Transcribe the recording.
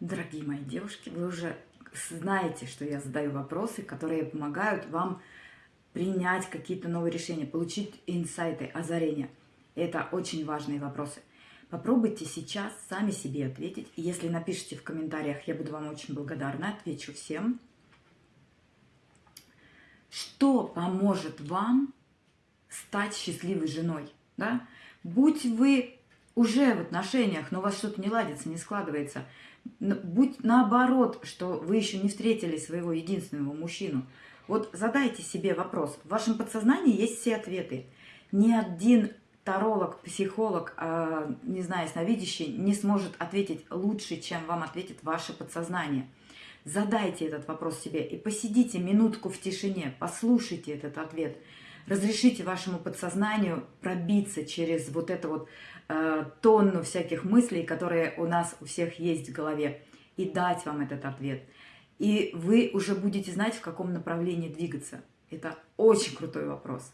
Дорогие мои девушки, вы уже знаете, что я задаю вопросы, которые помогают вам принять какие-то новые решения, получить инсайты, озарения. Это очень важные вопросы. Попробуйте сейчас сами себе ответить. Если напишите в комментариях, я буду вам очень благодарна, отвечу всем. Что поможет вам стать счастливой женой? Да? Будь вы уже в отношениях, но у вас что-то не ладится, не складывается – будь наоборот, что вы еще не встретили своего единственного мужчину. Вот задайте себе вопрос. В вашем подсознании есть все ответы. Ни один таролог, психолог, э, не знаю, сновидящий не сможет ответить лучше, чем вам ответит ваше подсознание. Задайте этот вопрос себе и посидите минутку в тишине, послушайте этот ответ. Разрешите вашему подсознанию пробиться через вот это вот Э, тонну всяких мыслей, которые у нас у всех есть в голове, и дать вам этот ответ. И вы уже будете знать, в каком направлении двигаться. Это очень крутой вопрос.